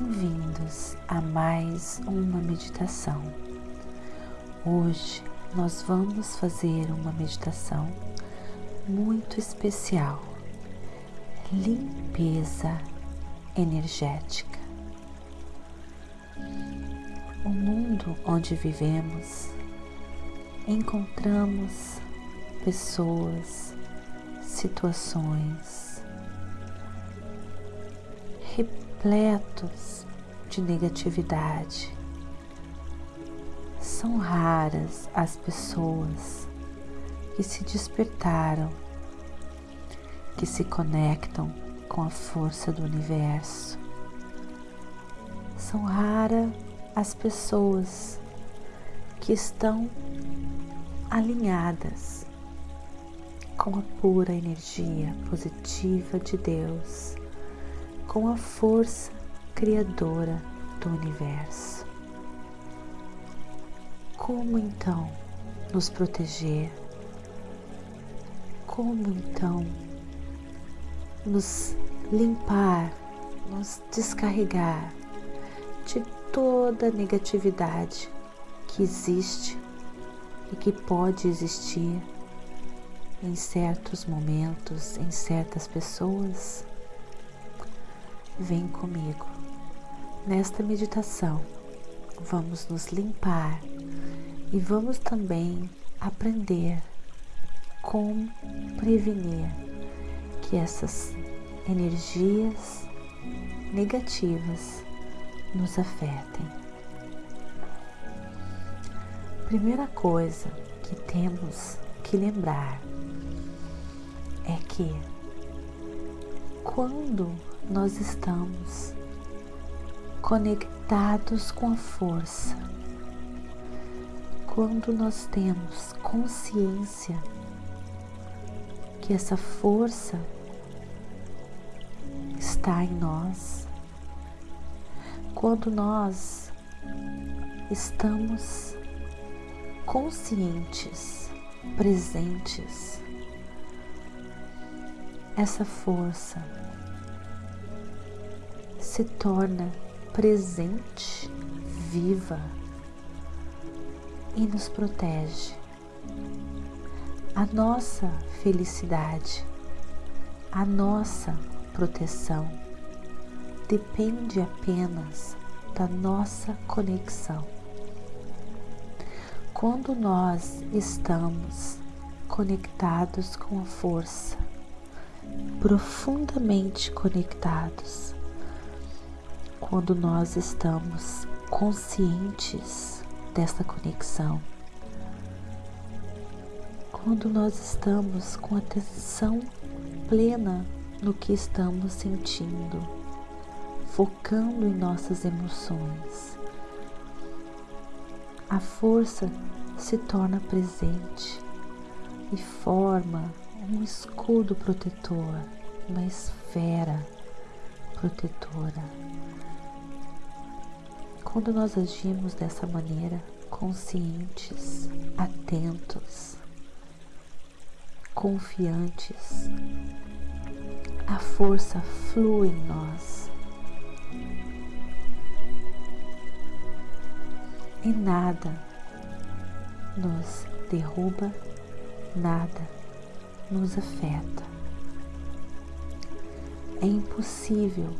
Bem-vindos a mais uma meditação. Hoje nós vamos fazer uma meditação muito especial, limpeza energética. O mundo onde vivemos encontramos pessoas, situações, repletos de negatividade. São raras as pessoas que se despertaram, que se conectam com a força do universo. São raras as pessoas que estão alinhadas com a pura energia positiva de Deus com a força criadora do universo. Como então nos proteger? Como então nos limpar, nos descarregar de toda a negatividade que existe e que pode existir em certos momentos, em certas pessoas? Vem comigo. Nesta meditação, vamos nos limpar e vamos também aprender como prevenir que essas energias negativas nos afetem. Primeira coisa que temos que lembrar é que quando nós estamos conectados com a força. Quando nós temos consciência que essa força está em nós, quando nós estamos conscientes, presentes, essa força se torna presente, viva e nos protege. A nossa felicidade, a nossa proteção depende apenas da nossa conexão. Quando nós estamos conectados com a força, profundamente conectados, quando nós estamos conscientes dessa conexão, quando nós estamos com atenção plena no que estamos sentindo, focando em nossas emoções, a força se torna presente e forma um escudo protetor, uma esfera protetora quando nós agimos dessa maneira, conscientes, atentos, confiantes, a força flui em nós. E nada nos derruba, nada nos afeta. É impossível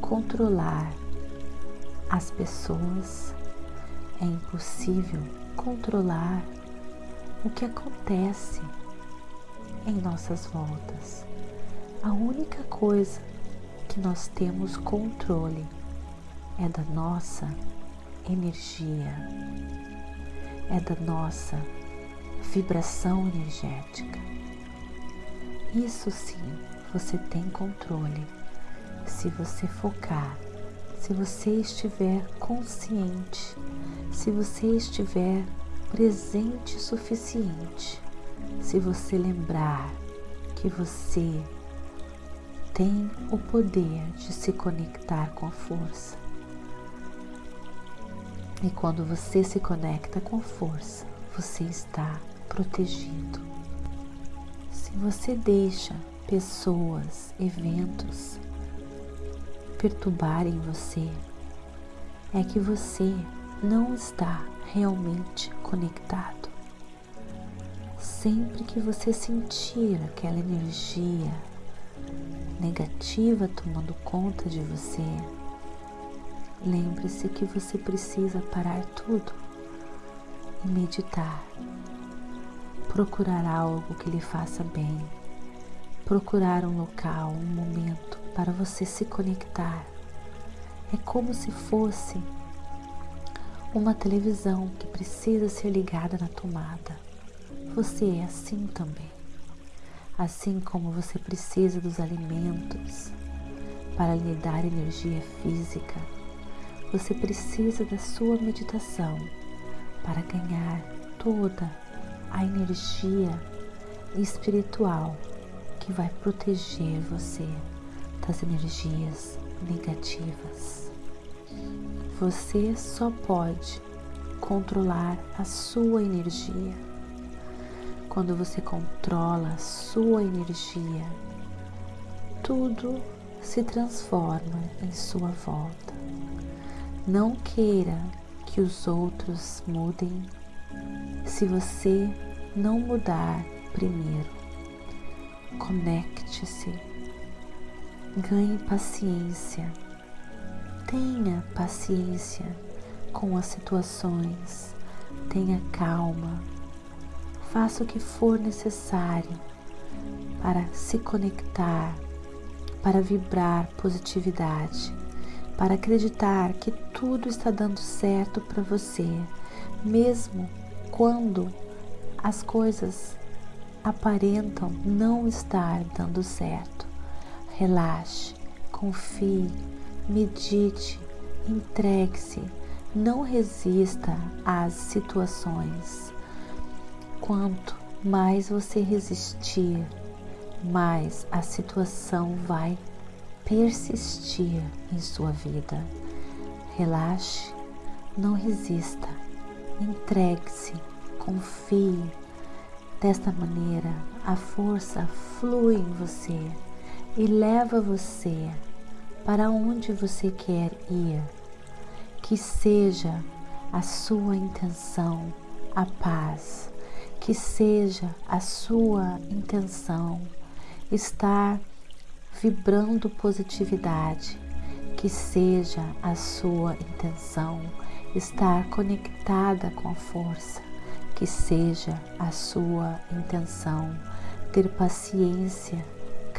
controlar as pessoas, é impossível controlar o que acontece em nossas voltas. A única coisa que nós temos controle é da nossa energia, é da nossa vibração energética. Isso sim você tem controle se você focar, se você estiver consciente, se você estiver presente o suficiente, se você lembrar que você tem o poder de se conectar com a força. E quando você se conecta com força, você está protegido. Se você deixa pessoas, eventos perturbarem você, é que você não está realmente conectado. Sempre que você sentir aquela energia negativa tomando conta de você, lembre-se que você precisa parar tudo e meditar, procurar algo que lhe faça bem, procurar um local, um momento para você se conectar. É como se fosse uma televisão que precisa ser ligada na tomada. Você é assim também. Assim como você precisa dos alimentos para lhe dar energia física, você precisa da sua meditação para ganhar toda a energia espiritual que vai proteger você das energias negativas. Você só pode controlar a sua energia quando você controla a sua energia, tudo se transforma em sua volta. Não queira que os outros mudem se você não mudar primeiro. Conecte-se, ganhe paciência, tenha paciência com as situações, tenha calma. Faça o que for necessário para se conectar, para vibrar positividade, para acreditar que tudo está dando certo para você, mesmo quando as coisas aparentam não estar dando certo. Relaxe, confie, medite, entregue-se, não resista às situações. Quanto mais você resistir, mais a situação vai persistir em sua vida. Relaxe, não resista, entregue-se, confie. Desta maneira, a força flui em você e leva você para onde você quer ir. Que seja a sua intenção a paz. Que seja a sua intenção estar vibrando positividade, que seja a sua intenção estar conectada com a força, que seja a sua intenção ter paciência,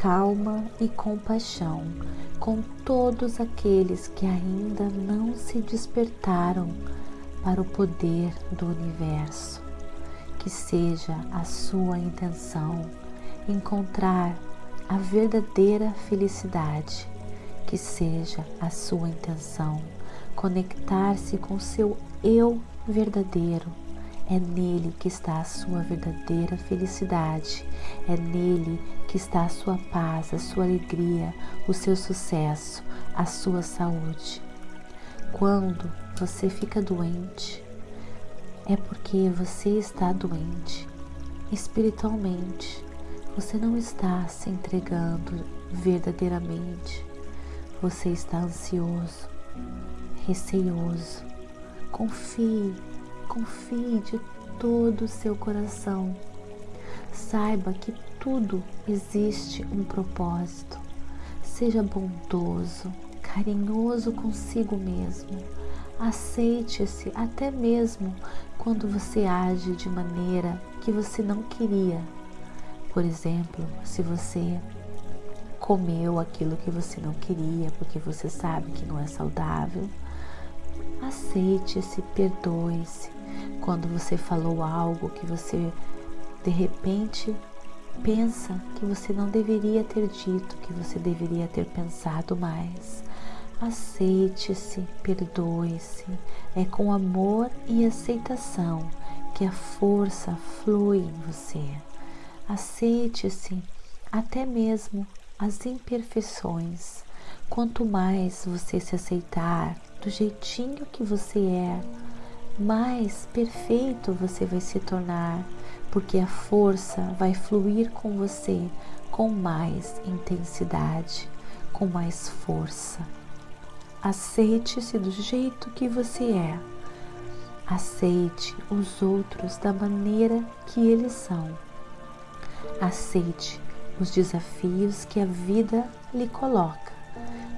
calma e compaixão com todos aqueles que ainda não se despertaram para o poder do universo que seja a sua intenção encontrar a verdadeira felicidade, que seja a sua intenção conectar-se com seu eu verdadeiro. É nele que está a sua verdadeira felicidade, é nele que está a sua paz, a sua alegria, o seu sucesso, a sua saúde. Quando você fica doente, é porque você está doente espiritualmente. Você não está se entregando verdadeiramente. Você está ansioso, receioso. Confie, confie de todo o seu coração. Saiba que tudo existe um propósito. Seja bondoso, carinhoso consigo mesmo. Aceite-se até mesmo quando você age de maneira que você não queria. Por exemplo, se você comeu aquilo que você não queria porque você sabe que não é saudável, Aceite-se, perdoe-se quando você falou algo que você de repente pensa que você não deveria ter dito, que você deveria ter pensado mais. Aceite-se, perdoe-se. É com amor e aceitação que a força flui em você. Aceite-se até mesmo as imperfeições. Quanto mais você se aceitar do jeitinho que você é, mais perfeito você vai se tornar, porque a força vai fluir com você com mais intensidade, com mais força. Aceite-se do jeito que você é. Aceite os outros da maneira que eles são. Aceite os desafios que a vida lhe coloca,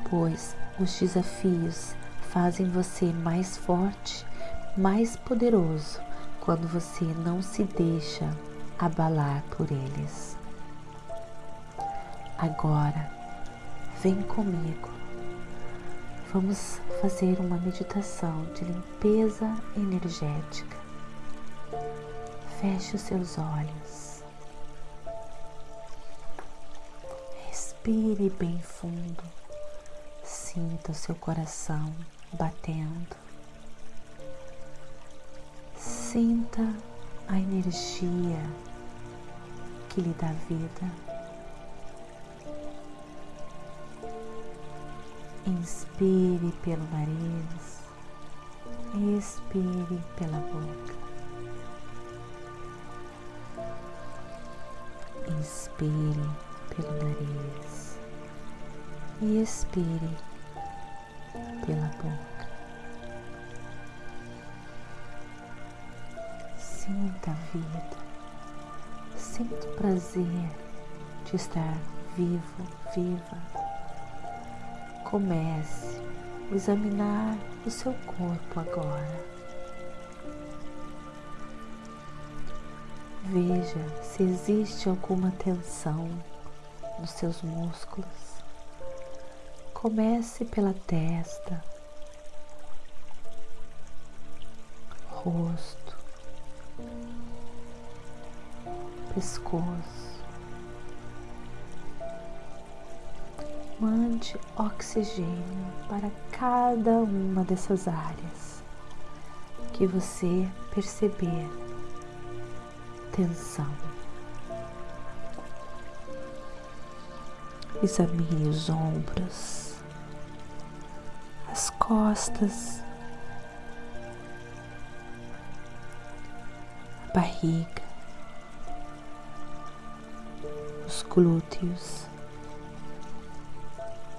pois os desafios fazem você mais forte, mais poderoso quando você não se deixa abalar por eles. Agora, vem comigo. Vamos fazer uma meditação de limpeza energética. Feche os seus olhos. Respire bem fundo. Sinta o seu coração batendo. Sinta a energia que lhe dá vida. Inspire pelo nariz, expire pela boca. Inspire pelo nariz e expire pela boca. Sinta a vida, sinta o prazer de estar vivo, viva. Comece a examinar o seu corpo agora. Veja se existe alguma tensão nos seus músculos. Comece pela testa, rosto, pescoço. Mande oxigênio para cada uma dessas áreas que você perceber tensão. Examine os ombros, costas, a barriga, os glúteos,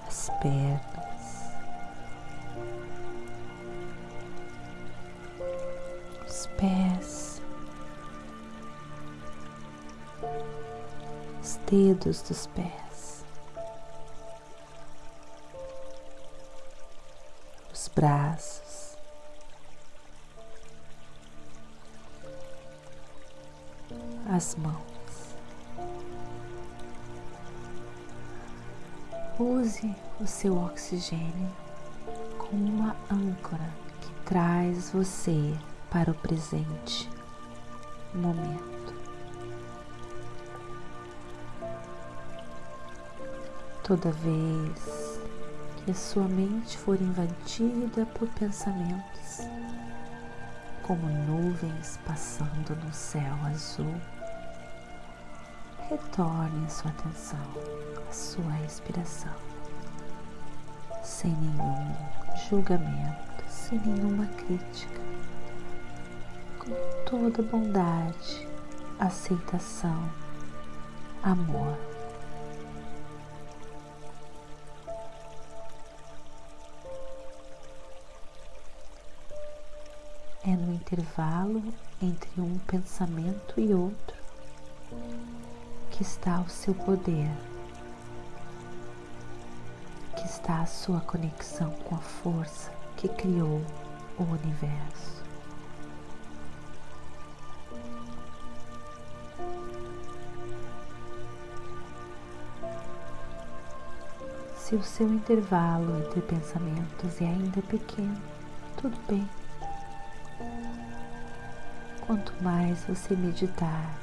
as pernas, os pés, os dedos dos pés, braços. As mãos. Use o seu oxigênio como uma âncora que traz você para o presente momento. Toda vez que a sua mente for invadida por pensamentos, como nuvens passando no céu azul, retorne a sua atenção à sua respiração, sem nenhum julgamento, sem nenhuma crítica, com toda bondade, aceitação, amor. Intervalo entre um pensamento e outro que está o seu poder, que está a sua conexão com a força que criou o universo. Se o seu intervalo entre pensamentos é ainda pequeno, tudo bem. Quanto mais você meditar,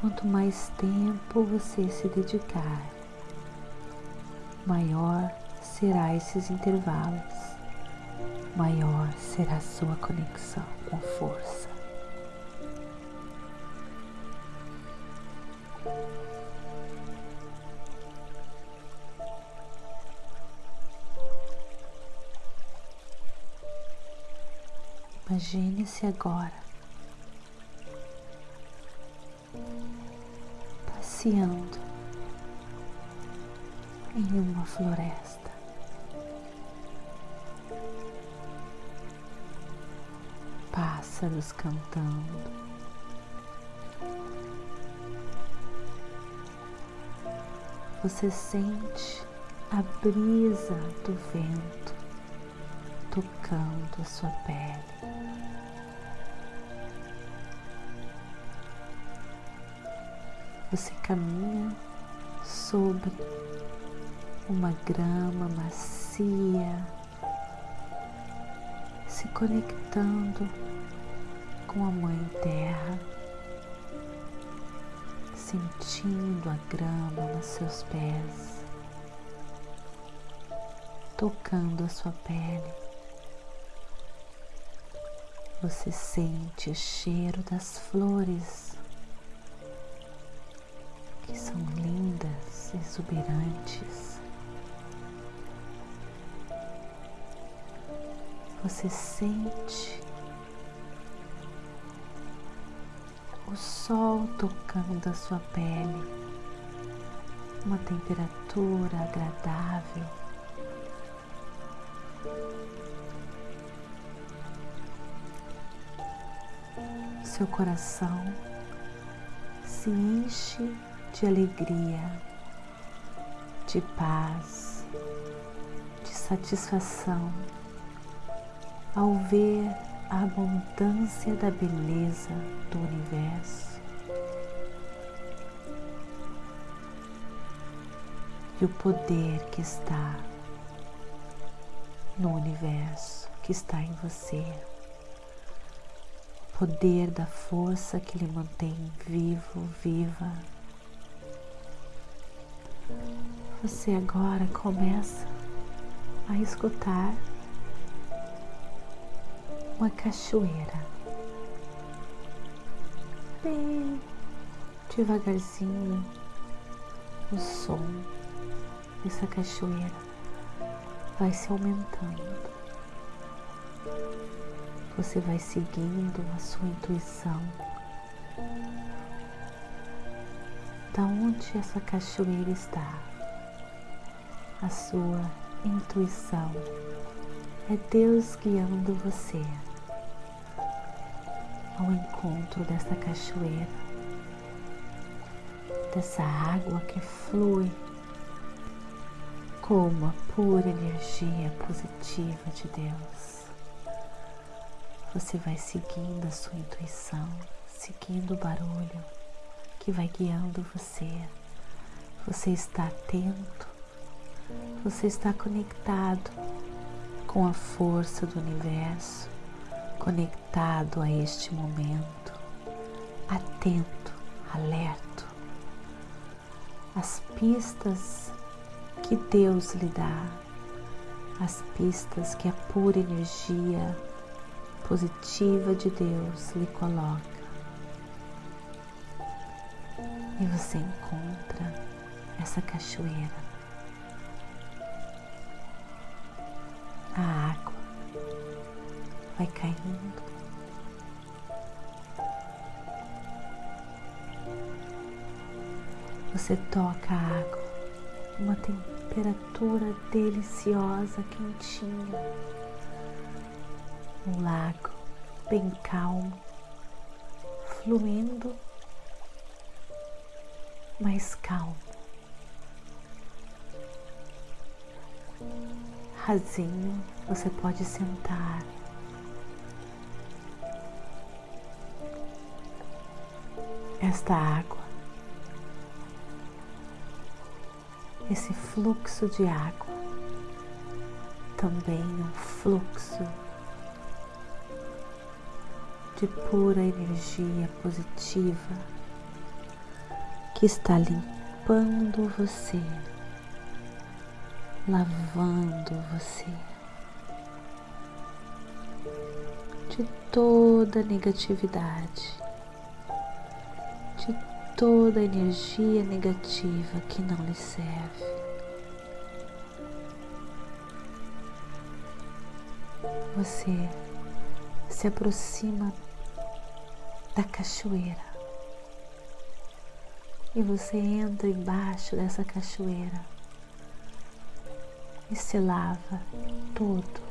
quanto mais tempo você se dedicar, maior será esses intervalos, maior será a sua conexão com força. Imagine-se agora passeando em uma floresta. Pássaros cantando. Você sente a brisa do vento tocando a sua pele. Você caminha sobre uma grama macia, se conectando com a Mãe Terra, sentindo a grama nos seus pés, tocando a sua pele. Você sente o cheiro das flores que são lindas, exuberantes. Você sente o sol tocando a sua pele, uma temperatura agradável. Seu coração se enche de alegria, de paz, de satisfação ao ver a abundância da beleza do universo. E o poder que está no universo, que está em você. Poder da força que lhe mantém vivo, viva você agora começa a escutar uma cachoeira. Bem devagarzinho o som dessa cachoeira vai se aumentando. Você vai seguindo a sua intuição da onde essa cachoeira está a sua intuição. É Deus guiando você ao encontro dessa cachoeira, dessa água que flui como a pura energia positiva de Deus. Você vai seguindo a sua intuição, seguindo o barulho que vai guiando você. Você está atento você está conectado com a força do universo, conectado a este momento, atento, alerto. As pistas que Deus lhe dá, as pistas que a pura energia positiva de Deus lhe coloca. E você encontra essa cachoeira a água vai caindo. Você toca a água, uma temperatura deliciosa, quentinha. Um lago bem calmo, fluindo, mais calmo. rasinho, você pode sentar. Esta água, esse fluxo de água, também um fluxo de pura energia positiva que está limpando você, lavando você de toda negatividade, de toda energia negativa que não lhe serve. Você se aproxima da cachoeira e você entra embaixo dessa cachoeira e se lava todo.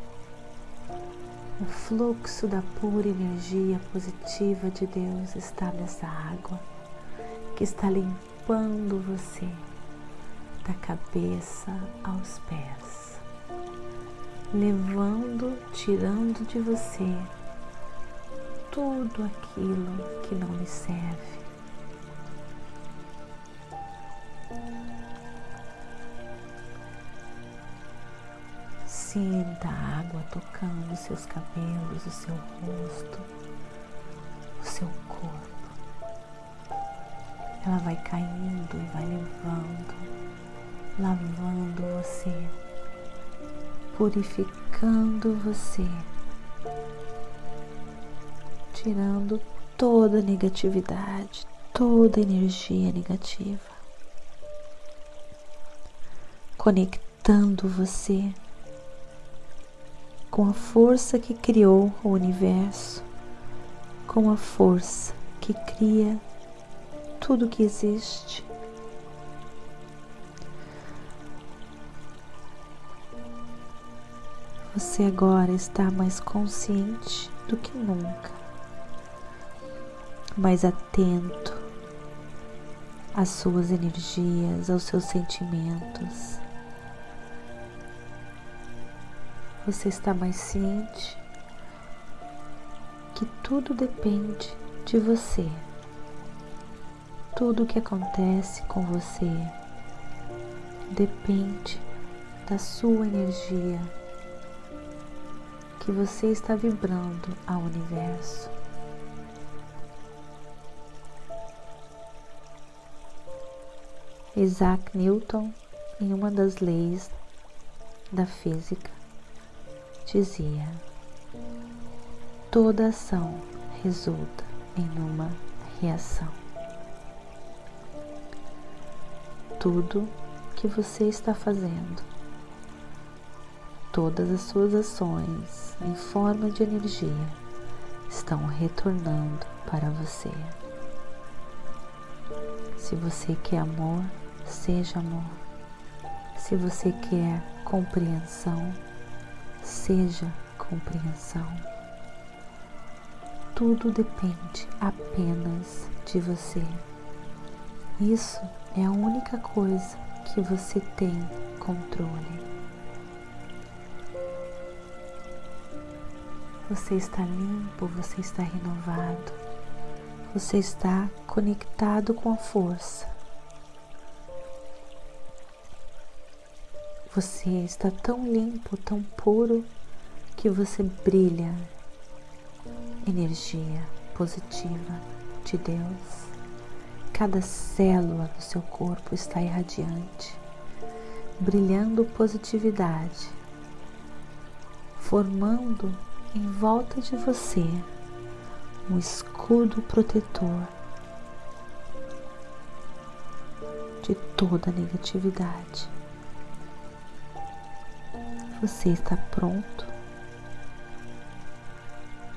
O fluxo da pura energia positiva de Deus está nessa água que está limpando você da cabeça aos pés, levando, tirando de você tudo aquilo que não lhe serve Sinta a água tocando os seus cabelos, o seu rosto, o seu corpo. Ela vai caindo e vai levando, lavando você, purificando você, tirando toda negatividade, toda energia negativa, conectando você com a força que criou o universo, com a força que cria tudo que existe. Você agora está mais consciente do que nunca, mais atento às suas energias, aos seus sentimentos você está mais ciente que tudo depende de você. Tudo o que acontece com você depende da sua energia que você está vibrando ao universo. Isaac Newton, em uma das leis da física, dizia: toda ação resulta em uma reação. Tudo que você está fazendo, todas as suas ações em forma de energia estão retornando para você. Se você quer amor, seja amor. Se você quer compreensão, seja compreensão. Tudo depende apenas de você. Isso é a única coisa que você tem controle. Você está limpo, você está renovado, você está conectado com a força. Você está tão limpo, tão puro, que você brilha energia positiva de Deus. Cada célula do seu corpo está irradiante, brilhando positividade, formando em volta de você um escudo protetor de toda negatividade. Você está pronto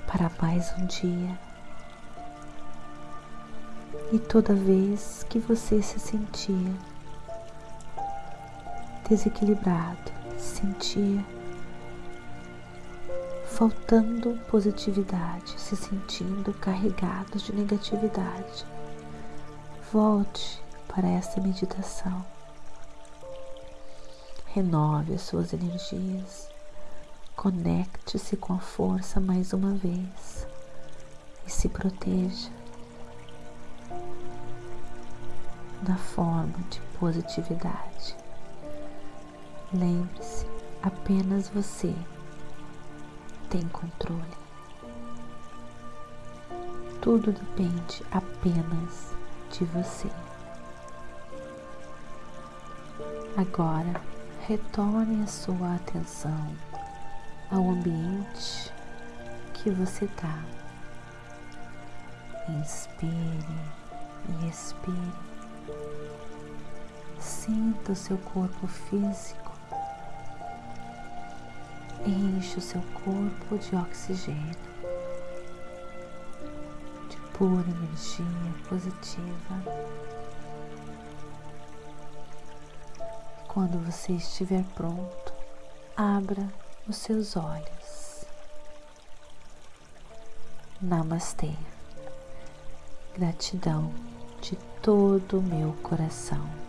para mais um dia. E toda vez que você se sentir desequilibrado, sentir faltando positividade, se sentindo carregado de negatividade, volte para essa meditação renove as suas energias, conecte-se com a força mais uma vez e se proteja da forma de positividade. Lembre-se, Apenas você tem controle. Tudo depende apenas de você. Agora, retorne a sua atenção ao ambiente que você está. Inspire e expire. Sinta o seu corpo físico. Enche o seu corpo de oxigênio, de pura energia positiva. Quando você estiver pronto, abra os seus olhos. Namastê. Gratidão de todo o meu coração.